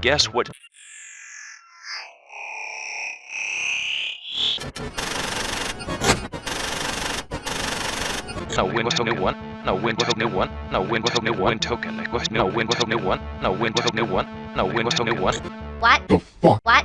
Guess what? No win token new one. No win token new one. No win token new one token. No win token new one. No win token new one. No win token new one. What? The fuck? What?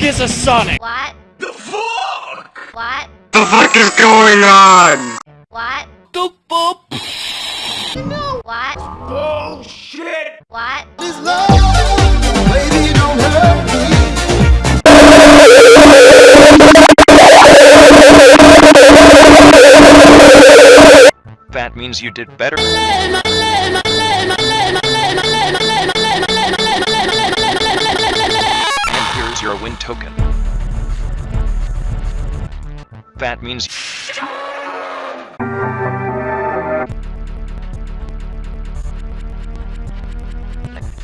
The fuck is a Sonic? What? The fuck? What? The fuck is going on? What? Doop boop. What? Bullshit! What? Baby, don't hurt me. That means you did better. Here's win token. That means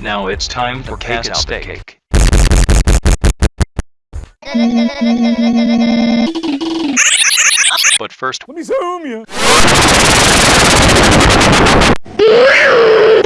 Now it's time for cast out the cake. But first, Let me zoom you.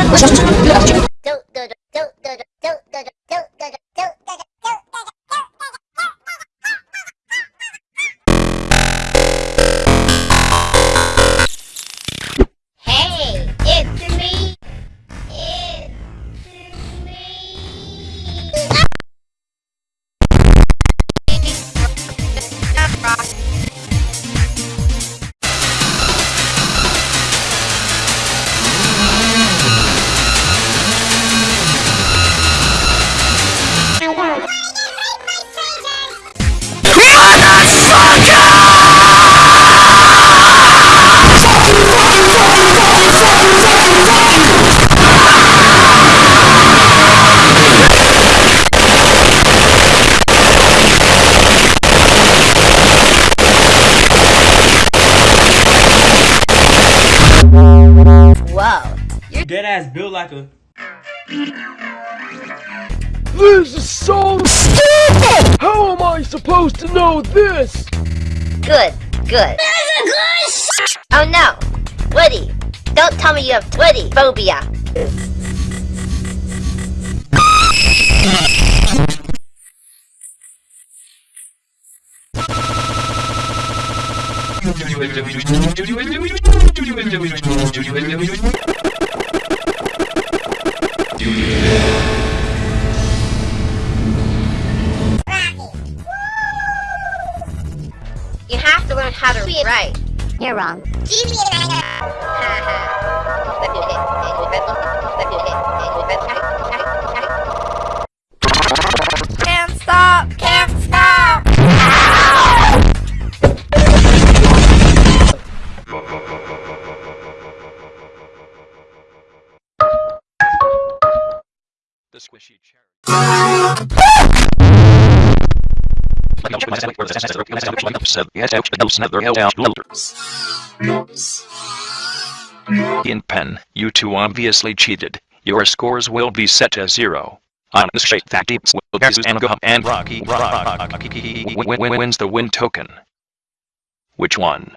我想欢什我拿去 Dead ass built like a. This is so stupid! How am I supposed to know this? Good, good. Oh no! Woody! Don't tell me you have Woody phobia! You have to learn how to read right. You're wrong. squishy cherry. In pen, you two obviously cheated. Your scores will be set as zero. On shape that deeps versus and and Rocky Rocky wins the win token. Which one?